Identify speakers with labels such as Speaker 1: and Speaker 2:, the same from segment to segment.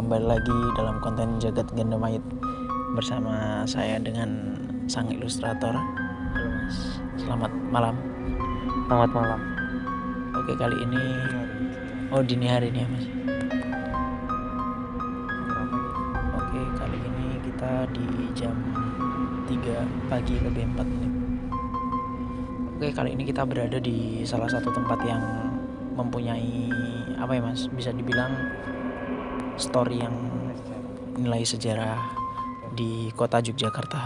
Speaker 1: kembali lagi dalam konten Jagat Ganda Mayit Bersama saya dengan sang ilustrator. Halo mas, selamat malam.
Speaker 2: Selamat malam.
Speaker 1: Oke kali ini Oh dini hari nih ya mas. Oke kali ini kita di jam 3 pagi lebih 4 menit. Oke kali ini kita berada di salah satu tempat yang mempunyai apa ya mas bisa dibilang story yang nilai sejarah di kota Yogyakarta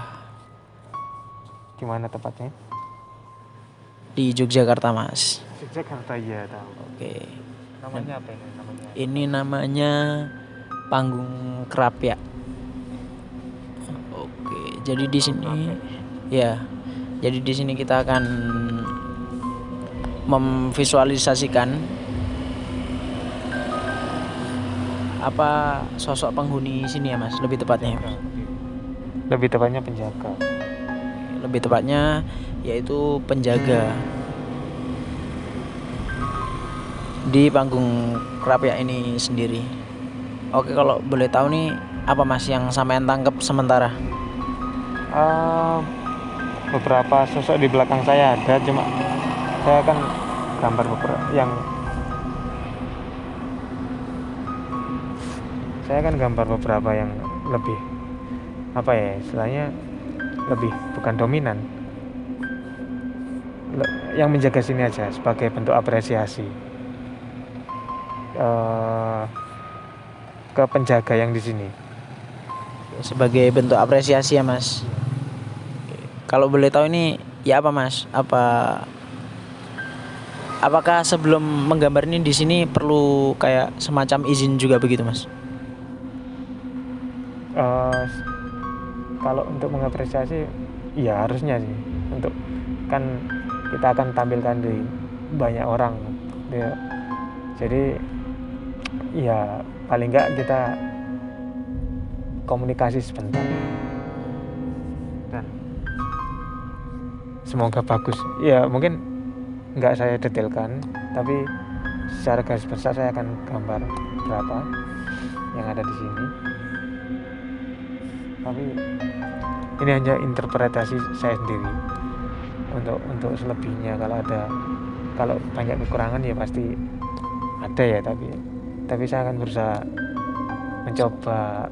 Speaker 2: Di mana tepatnya?
Speaker 1: di Yogyakarta mas
Speaker 2: Jakarta ya tahu.
Speaker 1: oke
Speaker 2: Namanya apa ini? Namanya.
Speaker 1: ini namanya panggung kerapia oke jadi di sini ya jadi di sini kita akan memvisualisasikan apa sosok penghuni sini ya mas? Lebih tepatnya.
Speaker 2: Lebih tepatnya penjaga.
Speaker 1: lebih tepatnya yaitu penjaga. Di panggung kerapia ini sendiri. Oke kalau boleh tahu nih apa mas yang sampean tangkap sementara?
Speaker 2: Eh, beberapa sosok di belakang saya ada, cuma saya akan gambar beberapa yang saya akan gambar beberapa yang lebih apa ya istilahnya lebih bukan dominan. Le- yang menjaga sini aja sebagai bentuk apresiasi. Eh ke penjaga yang di sini.
Speaker 1: Sebagai bentuk apresiasi ya mas. Kalau boleh tahu ini ya apa mas? Apa apakah sebelum menggambar ini di sini perlu kayak semacam izin juga begitu mas
Speaker 2: Eh, kalau untuk mengapresiasi ya harusnya sih. Untuk kan kita akan tampilkan di banyak orang. Ya. jadi ya paling enggak kita komunikasi sebentar. Dan semoga bagus. Ya mungkin nggak saya detailkan tapi secara garis besar saya akan gambar berapa yang ada di sini tapi ini hanya interpretasi saya sendiri untuk untuk selebihnya kalau ada kalau banyak kekurangan ya pasti ada ya tapi tapi saya akan berusaha mencoba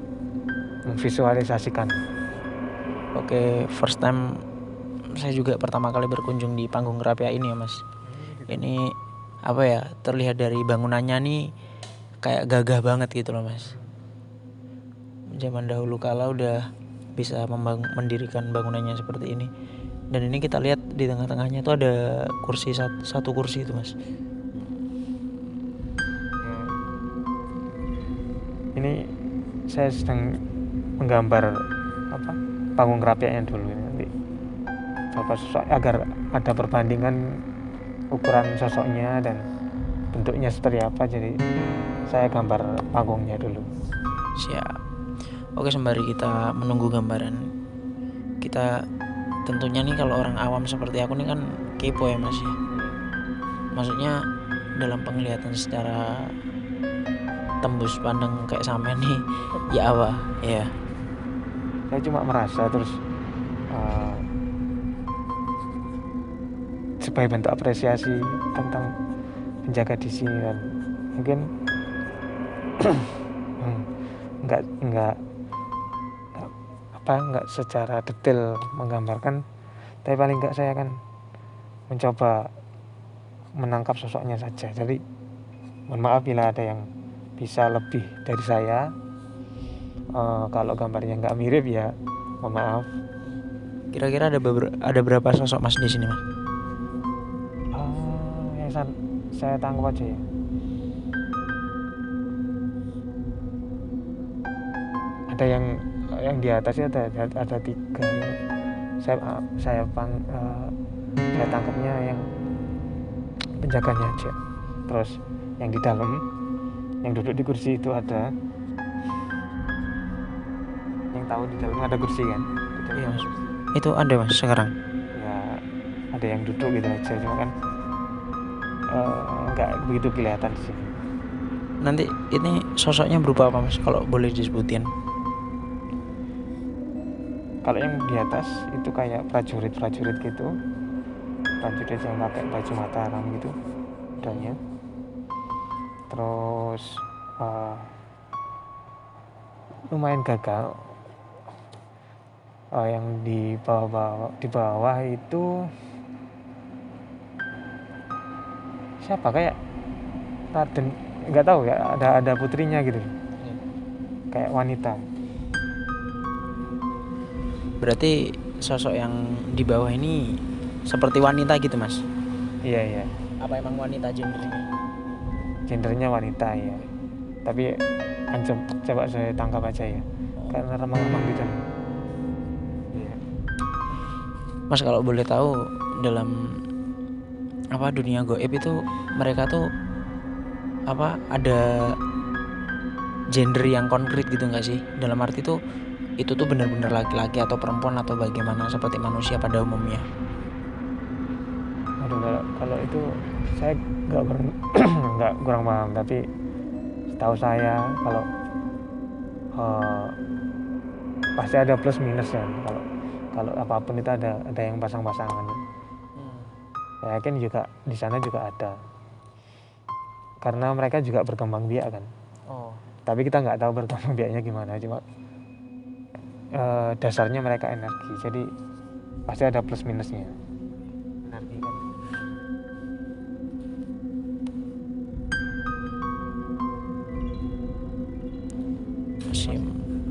Speaker 2: memvisualisasikan
Speaker 1: Oke, first time saya juga pertama kali berkunjung di panggung Kerapia ini ya mas. Ini apa ya terlihat dari bangunannya nih kayak gagah banget gitu loh mas. Zaman dahulu kala udah bisa membang- mendirikan bangunannya seperti ini. Dan ini kita lihat di tengah-tengahnya itu ada kursi satu, satu kursi itu mas.
Speaker 2: ini saya sedang menggambar apa panggung kerapiannya dulu ini nanti apa sosok agar ada perbandingan ukuran sosoknya dan bentuknya seperti apa jadi saya gambar panggungnya dulu
Speaker 1: Siap. Oke sembari kita menunggu gambaran kita tentunya nih kalau orang awam seperti aku nih kan kepo ya mas ya. Maksudnya dalam penglihatan secara tembus pandang kayak sampean nih ya apa ya
Speaker 2: saya cuma merasa terus eh, sebagai bentuk apresiasi tentang penjaga di sini dan mungkin hmm, nggak nggak- apa nggak secara detail menggambarkan tapi paling nggak saya akan mencoba menangkap sosoknya saja. Jadi mohon maaf bila ada yang bisa lebih dari saya. Eh, kalau gambarnya nggak mirip ya mohon maaf.
Speaker 1: Kira-kira ada beber- ada berapa sosok mas di sini mas?
Speaker 2: Yang san- saya tangkap aja ya. Ada yang yang di atas ya ada ada, ada tiga. Saya saya pang eh, saya tangkapnya yang penjaganya aja. Terus yang di dalam yang duduk di kursi itu ada yang tahu di dalam ada kursi kan?
Speaker 1: Iya, Mas. itu ada mas sekarang
Speaker 2: ya ada yang duduk gitu aja cuma kan eh, nggak begitu kelihatan sini
Speaker 1: nanti ini sosoknya berupa apa mas kalau boleh disebutin
Speaker 2: kalau yang di atas itu kayak prajurit-prajurit gitu. Prajurit yang pakai baju mataram gitu dannya terus uh, lumayan gagal. Uh, yang di bawah-bawah di bawah itu siapa? Kayak Raden nggak tahu ya ada ada putrinya gitu. Kayak wanita
Speaker 1: berarti sosok yang di bawah ini seperti wanita gitu mas?
Speaker 2: Iya iya.
Speaker 1: Apa emang wanita gendernya
Speaker 2: gendernya wanita ya tapi ancam coba saya tangkap aja ya karena remang-remang gitu. Iya.
Speaker 1: Mas kalau boleh tahu dalam apa dunia goib itu mereka tuh apa ada gender yang konkret gitu nggak sih? Dalam arti tuh itu tuh benar-benar laki-laki atau perempuan atau bagaimana? Seperti manusia pada umumnya.
Speaker 2: Aduh kalau, kalau itu saya nggak ber- nggak kurang paham. Tapi setahu saya kalau eh, pasti ada plus minus ya. Kalau kalau apa pun itu ada ada yang pasang-pasangan. Saya yakin juga di sana juga ada. Karena mereka juga berkembang biak kan.
Speaker 1: Oh.
Speaker 2: Tapi kita nggak tahu berkembang biaknya gimana. Cuma eh, dasarnya mereka energi. Jadi pasti ada plus minusnya. Energi kan?
Speaker 1: Masih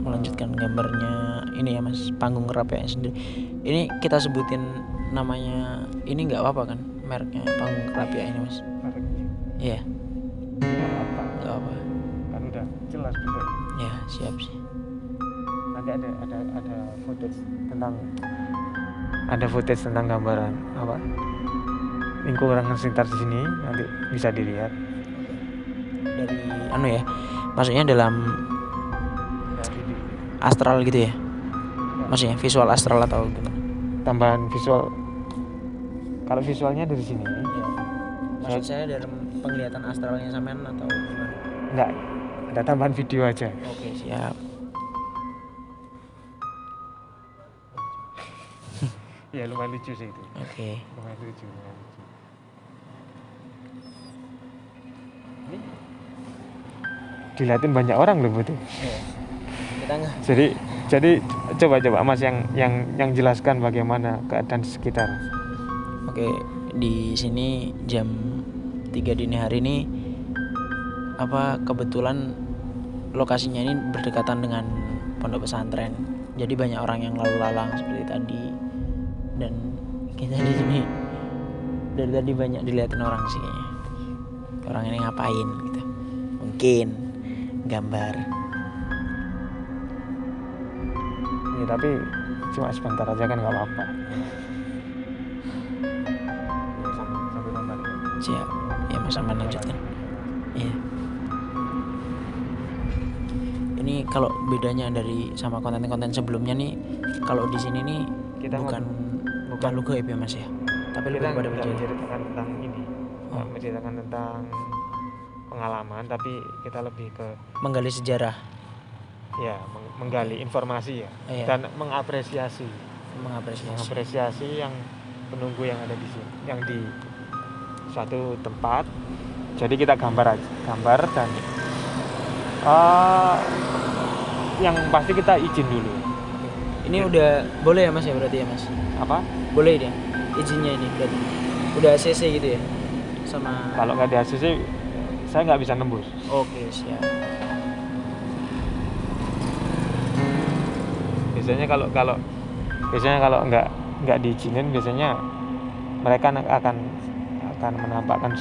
Speaker 1: melanjutkan gambarnya ini ya mas. Panggung kerapia sendiri. Ini kita sebutin namanya ini nggak apa-apa kan? Mereknya panggung kerapia ini mas?
Speaker 2: Mereknya
Speaker 1: iya.
Speaker 2: Nggak apa?
Speaker 1: Nggak apa
Speaker 2: kan udah jelas betul
Speaker 1: ya siap sih
Speaker 2: nanti ada ada ada footage tentang ada footage tentang gambaran apa? Lingkungan sekitar di sini nanti bisa dilihat.
Speaker 1: Dari anu ya maksudnya dalam
Speaker 2: dari
Speaker 1: astral gitu ya? Maksudnya visual astral atau gimana
Speaker 2: tambahan visual. Kalau visualnya dari sini.
Speaker 1: Ya. maksud saya dalam penglihatan astralnya sampean atau gimana?
Speaker 2: Enggak ada tambahan video aja.
Speaker 1: Oke siap
Speaker 2: ya lumayan lucu sih itu.
Speaker 1: Oke.
Speaker 2: Lumayan lucu lumayan lucu. Ini? Dilihatin banyak orang loh
Speaker 1: Iya. kita nggak.
Speaker 2: Jadi jadi coba coba mas yang yang yang jelaskan bagaimana keadaan sekitar.
Speaker 1: Oke, di sini jam 3 dini hari ini apa kebetulan lokasinya ini berdekatan dengan pondok pesantren. Jadi banyak orang yang lalu lalang seperti tadi dan kita di sini dari tadi banyak dilihatin orang sih kayaknya. Orang ini ngapain gitu. Mungkin gambar.
Speaker 2: ya tapi cuma sebentar aja kan nggak apa-apa Ya.
Speaker 1: Ya Mas Aman lanjutkan. Iya. Ini kalau bedanya dari sama konten-konten sebelumnya nih, kalau di sini nih
Speaker 2: Kita
Speaker 1: bukan bukan logo ya Mas ya, tapi lebih
Speaker 2: kita
Speaker 1: kepada
Speaker 2: nggak
Speaker 1: bercerita.
Speaker 2: menceritakan tentang ini
Speaker 1: Oh.
Speaker 2: menceritakan tentang pengalaman tapi kita lebih ke
Speaker 1: menggali sejarah,
Speaker 2: ya meng- menggali informasi ya
Speaker 1: Iya.
Speaker 2: dan mengapresiasi
Speaker 1: mengapresiasi.
Speaker 2: mengapresiasi yang penunggu yang ada di sini yang di suatu tempat jadi kita gambar aja gambar dan eh, yang pasti kita izin dulu
Speaker 1: Ini udah boleh ya Mas ya berarti ya Mas?
Speaker 2: apa
Speaker 1: Boleh dia izinnya ini berarti. Udah CC gitu ya? Sama
Speaker 2: kalau nggak di ACC saya nggak bisa nembus
Speaker 1: Oke, siap.
Speaker 2: biasanya kalau kalau biasanya kalau nggak nggak diizinin biasanya mereka akan akan menampakkan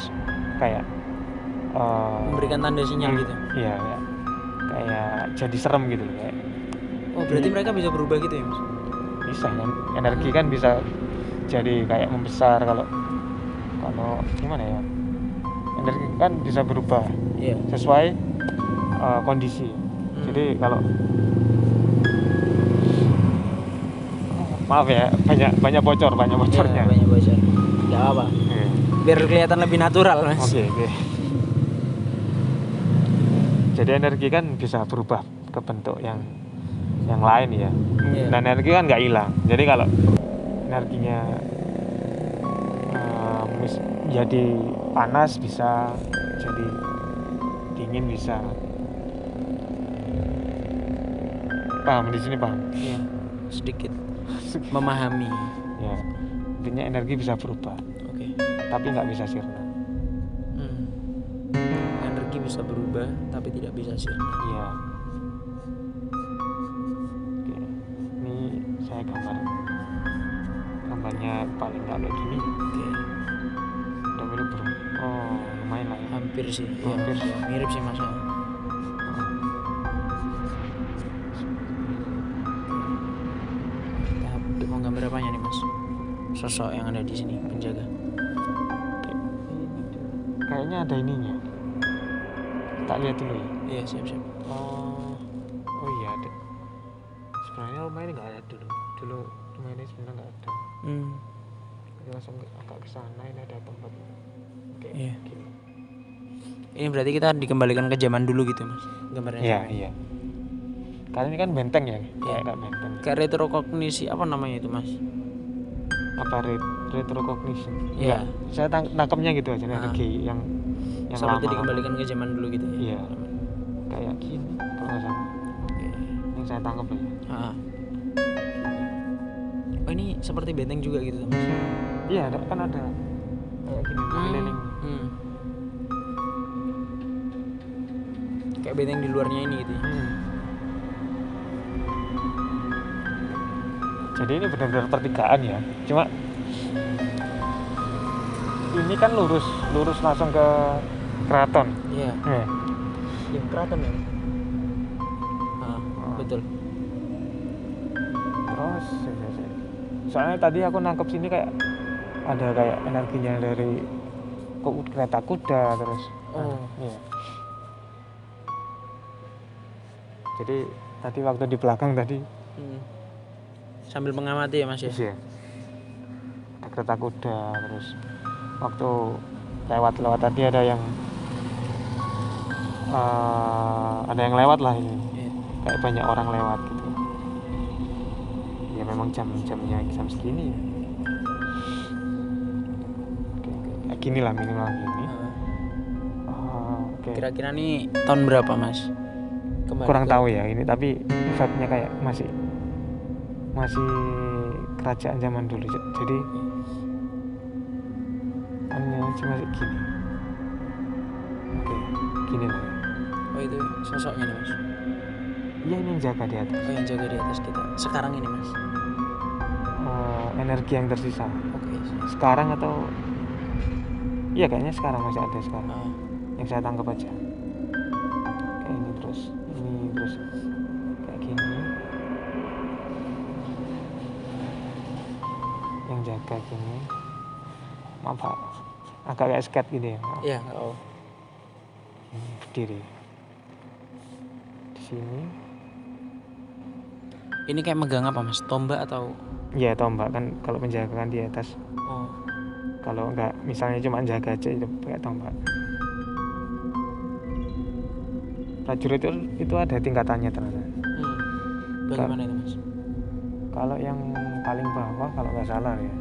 Speaker 2: kayak eh,
Speaker 1: Memberikan tanda sinyal
Speaker 2: hmm,
Speaker 1: gitu.
Speaker 2: iya ya. kayak jadi serem gitu loh, kayak
Speaker 1: Oh, berarti mereka bisa berubah gitu ya Mas?
Speaker 2: Bisa kan energi kan bisa jadi kayak membesar kalau kalau gimana ya energi kan bisa berubah
Speaker 1: Iya.
Speaker 2: sesuai eh, kondisi
Speaker 1: Hmm.
Speaker 2: jadi kalau maaf ya banyak banyak bocor banyak bocornya
Speaker 1: Iya, banyak bocor. Gak apa.
Speaker 2: Oke.
Speaker 1: Biar kelihatan lebih natural Mas.
Speaker 2: Oke, oke. jadi energi kan bisa berubah ke bentuk yang yang lain ya
Speaker 1: Iya.
Speaker 2: dan energi kan nggak hilang jadi kalau energinya mis- jadi panas bisa jadi dingin bisa paham di sini paham
Speaker 1: Iya. Sedikit memahami.
Speaker 2: ya intinya energi bisa berubah
Speaker 1: Oke.
Speaker 2: tapi nggak bisa sirna
Speaker 1: Hmm. Energi bisa berubah tapi tidak bisa sirna.
Speaker 2: iya saya gambar gambarnya paling nggak kayak gini
Speaker 1: Oke.
Speaker 2: udah mirip bro oh lumayan lah ya
Speaker 1: Hampir sih. Iya,
Speaker 2: Hampir.
Speaker 1: iya, mirip sih Mas. ya. Tahap mau gambar apanya nih Mas? Sosok yang ada di sini penjaga.
Speaker 2: kayaknya ada ininya tak lihat dulu ya
Speaker 1: Iya siap-siap.
Speaker 2: oh oh iya ada sebenarnya rumah ini nggak ada dulu dulu rumah ini sebenarnya nggak ada
Speaker 1: Hmm.
Speaker 2: Jadi langsung agak ke sana ini ada tempat kayak
Speaker 1: Iya.
Speaker 2: gini
Speaker 1: Ini berarti kita dikembalikan ke zaman dulu gitu Mas. Gambarnya.
Speaker 2: iya iya karena ini kan benteng ya
Speaker 1: Iya.
Speaker 2: kayak benteng
Speaker 1: Kayak retrokognisi apa namanya itu Mas?
Speaker 2: apa ret retrocognition
Speaker 1: Iya.
Speaker 2: Enggak, saya tang tangkapnya gitu aja
Speaker 1: Ah.
Speaker 2: energi yang yang
Speaker 1: Seperti
Speaker 2: lama
Speaker 1: dikembalikan ke zaman dulu gitu ya.
Speaker 2: Iya. kayak gini kalau nggak salah
Speaker 1: Oke.
Speaker 2: yang saya tangkap ya
Speaker 1: Ah. Oh ini seperti benteng juga gitu Mas.
Speaker 2: iya kan ada kayak gini keliling
Speaker 1: Hmm. Kayak benteng di luarnya ini gitu ya.
Speaker 2: Hmm. Jadi ini benar-benar pertigaan ya. Cuma ini kan lurus, lurus langsung ke keraton.
Speaker 1: Iya.
Speaker 2: Eh,
Speaker 1: Ya keraton ya. Ah,
Speaker 2: Ah.
Speaker 1: betul.
Speaker 2: terus ya, ya. Soalnya tadi aku nangkep sini kayak ada kayak energinya dari kereta kuda terus.
Speaker 1: Oh.
Speaker 2: Iya. Jadi tadi waktu di belakang tadi
Speaker 1: Hmm. Sambil mengamati ya Mas ya.
Speaker 2: Iya. Ada kereta kuda terus waktu lewat-lewat tadi ada yang eh, ada yang lewat lah ini
Speaker 1: Iya.
Speaker 2: kayak banyak orang lewat gitu ya memang jam-jamnya jam segini ya oke, oke. kayak gini lah minimal gini. Oh, oke
Speaker 1: Kira-kira nih tahun berapa Mas? Kembali
Speaker 2: kurang
Speaker 1: ke-
Speaker 2: tahu ya ini tapi vibe-nya kayak masih masih kerajaan zaman dulu jadi cuma kayak gini oke gini lah.
Speaker 1: Oh itu sosoknya nih Mas.
Speaker 2: iya ini yang jaga di atas
Speaker 1: Oh yang jaga di atas kita. Sekarang ini Mas.
Speaker 2: Oh, energi yang tersisa
Speaker 1: Oke.
Speaker 2: sekarang atau iya kayaknya sekarang masih ada sekarang
Speaker 1: Ah.
Speaker 2: yang saya tangkap aja kayak ini terus ini terus kayak gini yang jaga gini maaf Pak. agak kayak sket gitu ya maaf.
Speaker 1: Iya, nggak tahu.
Speaker 2: Ini berdiri di sini
Speaker 1: Ini kayak megang apa Mas? Tombak atau
Speaker 2: ya tombak kan kalau penjaga kan di atas
Speaker 1: Oh.
Speaker 2: kalau enggak misalnya cuma jaga aja itu pakai tombak prajurit itu itu ada tingkatannya ternyata
Speaker 1: Hmm. Bagaimana itu Mas?
Speaker 2: kalau yang paling bawah kalau nggak salah ya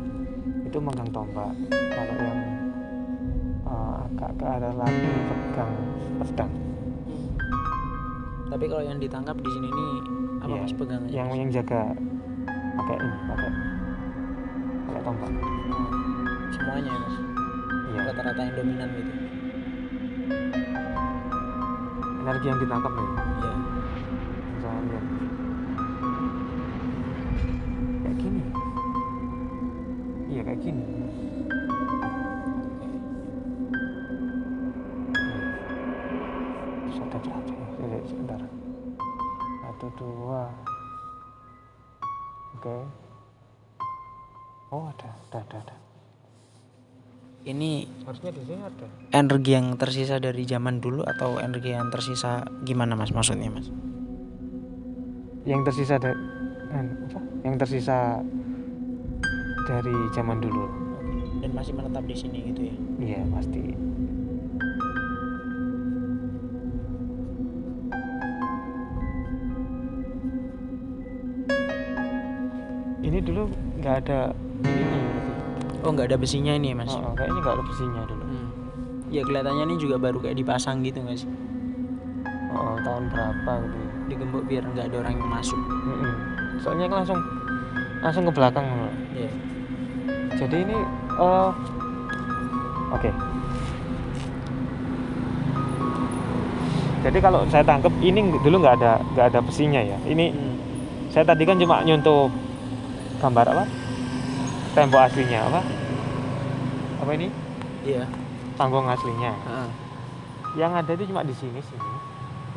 Speaker 2: itu megang tombak kalau yang eh, agak ke arah lagi pegang pedang
Speaker 1: Tapi kalau yang ditangkap di sini nih apa
Speaker 2: Iya,
Speaker 1: Mas pegangannya?
Speaker 2: yang
Speaker 1: Mas?
Speaker 2: yang jaga pakai ini pakai pakai tombak
Speaker 1: Oh. Semuanya ya Mas.
Speaker 2: iya
Speaker 1: Rata-rata yang dominan gitu.
Speaker 2: energi yang ditangkap nih
Speaker 1: Iya.
Speaker 2: misalnya lihat kayak gini iya kayak gini Satu, dua. Oke. Oh ada, ada, ada, ada.
Speaker 1: Ini
Speaker 2: Harusnya di sini ada.
Speaker 1: energi yang tersisa dari zaman dulu atau energi yang tersisa gimana Mas maksudnya Mas?
Speaker 2: Yang tersisa dari apa? Yang tersisa dari zaman dulu.
Speaker 1: Dan masih menetap di sini gitu ya.
Speaker 2: Iya pasti. Nggak ada ininya berarti
Speaker 1: Oh nggak ada besinya ini ya mas?
Speaker 2: Oh, oh, kayaknya nggak ada besinya dulu
Speaker 1: Hmm. Ya kelihatannya ini juga baru kayak dipasang gitu nggak sih?
Speaker 2: oh, tahun berapa gitu ya
Speaker 1: Digembok biar nggak ada orang yang masuk.
Speaker 2: Mm-mm. soalnya kan langsung langsung ke belakang.
Speaker 1: Iya.
Speaker 2: jadi ini eh oke jadi kalau saya tangkap ini dulu nggak ada nggak ada besinya ya ini
Speaker 1: Hmm.
Speaker 2: saya tadi kan cuma nyuntuh gambar apa? Tembok aslinya apa? Apa ini?
Speaker 1: Iya.
Speaker 2: panggung aslinya.
Speaker 1: Heeh.
Speaker 2: yang ada itu cuma di sini sini.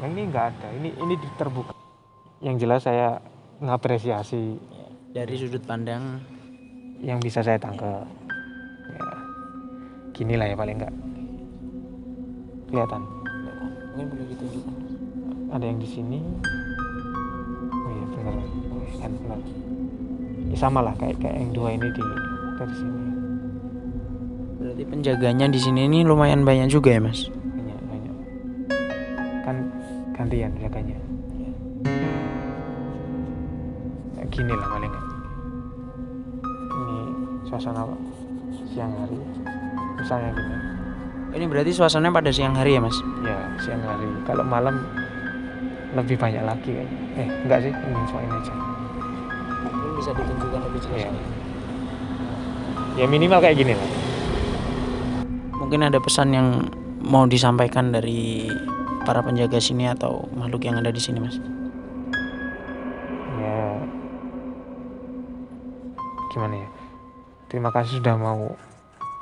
Speaker 2: Yang ini nggak ada. Ini ini terbuka. Yang jelas saya ngapresiasi.
Speaker 1: Dari sudut pandang
Speaker 2: yang bisa saya tangkap. Ya. Gini lah ya paling enggak kelihatan?
Speaker 1: Mungkin boleh ditunjukkan.
Speaker 2: ada yang di sini. Oh iya benar. Oh, iya, benar ya, sama lah kayak kayak yang dua ini di dari sini.
Speaker 1: Berarti penjaganya di sini ini lumayan banyak juga ya mas?
Speaker 2: banyak banyak. Kan gantian jaganya Kayak gini lah paling. Ini suasana siang hari. Misalnya gini.
Speaker 1: Ini berarti suasananya pada siang hari ya mas?
Speaker 2: ya siang hari. Kalau malam lebih banyak lagi kayaknya. Eh enggak sih ini cuma ini aja
Speaker 1: Mungkin bisa ditunjukkan lebih jelas.
Speaker 2: Iya. ya minimal kayak gini lah
Speaker 1: Mungkin ada pesan yang mau disampaikan dari para penjaga sini atau makhluk yang ada di sini mas?
Speaker 2: ya gimana ya terima kasih sudah mau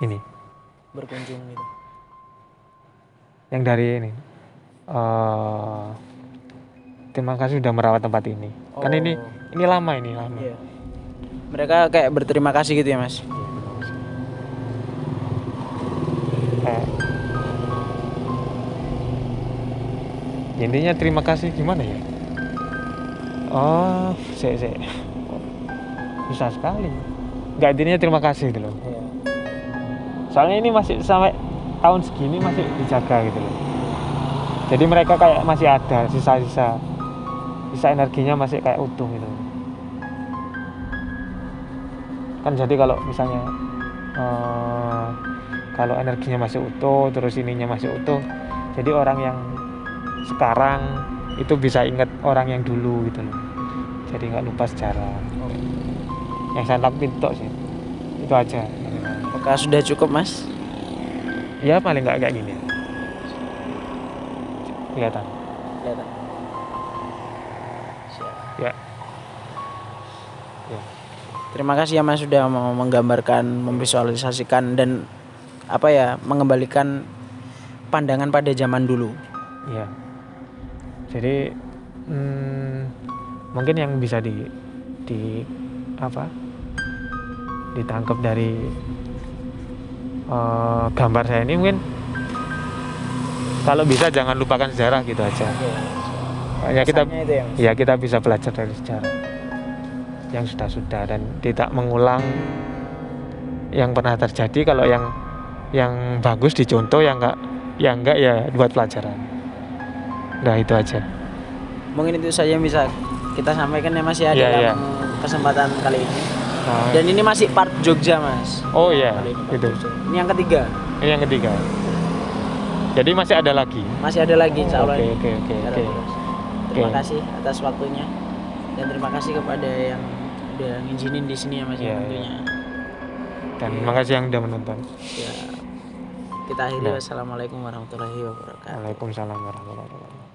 Speaker 2: ini
Speaker 1: Berkunjung gitu.
Speaker 2: yang dari ini eh terima kasih sudah merawat tempat ini kan ini
Speaker 1: Oh.
Speaker 2: Ini lama ini lama.
Speaker 1: Iya. Mereka kayak berterima kasih gitu ya mas?
Speaker 2: Eh, intinya terima kasih gimana ya? Oh saya saya susah sekali. Nggak intinya terima kasih gitu loh.
Speaker 1: Iya.
Speaker 2: soalnya ini masih sampai tahun segini masih dijaga gitu loh. Jadi mereka kayak masih ada sisa-sisa. Sisa energinya masih kayak utuh gitu kan jadi kalau misalnya eh, kalau energinya masih utuh terus ininya masih utuh jadi orang yang sekarang itu bisa ingat orang yang dulu gitu loh. Jadi nggak lupa sejarah. Yang saya itu sih. Itu aja.
Speaker 1: Apakah sudah cukup mas?
Speaker 2: ya paling nggak kayak gini. Kelihatan?
Speaker 1: Kelihatan. Terima kasih ya Mas sudah mau menggambarkan, memvisualisasikan dan apa ya, mengembalikan pandangan pada zaman dulu.
Speaker 2: ya jadi hmm, mungkin yang bisa di di apa ditangkap dari eh, gambar saya ini mungkin kalau bisa jangan lupakan sejarah gitu aja. Ya kita
Speaker 1: Pesannya itu ya,
Speaker 2: ya kita bisa belajar dari sejarah yang sudah-sudah dan tidak mengulang yang pernah terjadi kalau yang yang bagus dicontoh yang enggak yang enggak ya buat pelajaran nah itu aja
Speaker 1: Mungkin itu saja yang bisa kita sampaikan ya Mas ya
Speaker 2: Iya,
Speaker 1: dalam
Speaker 2: iya.
Speaker 1: kesempatan kali ini.
Speaker 2: Nah,
Speaker 1: Dan ini masih part Jogja Mas.
Speaker 2: oh iya gitu
Speaker 1: Jogja. Ini yang ketiga.
Speaker 2: ini yang ketiga jadi masih ada lagi
Speaker 1: Masih ada lagi
Speaker 2: oke oke oke.
Speaker 1: Terima kasih atas waktunya dan terima kasih kepada yang udah ngizinin di sini ya Mas
Speaker 2: Iya,
Speaker 1: ya tentunya.
Speaker 2: dan makasih yang udah menonton
Speaker 1: Ya. Kita akhiri
Speaker 2: Nah.
Speaker 1: wassalamualaikum warahmatullahi wabarakatuh.
Speaker 2: Waalaikumsalam warahmatullahi wabarakatuh